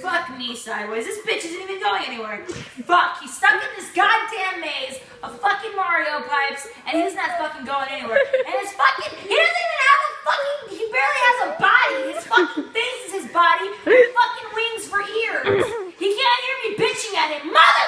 Fuck me sideways. This bitch isn't even going anywhere. Fuck, he's stuck in this goddamn maze of fucking Mario pipes, and he's not fucking going anywhere. And his fucking, he doesn't even have a fucking, he barely has a body. His fucking face is his body, His fucking wings for ears. He can't hear me bitching at him. Mother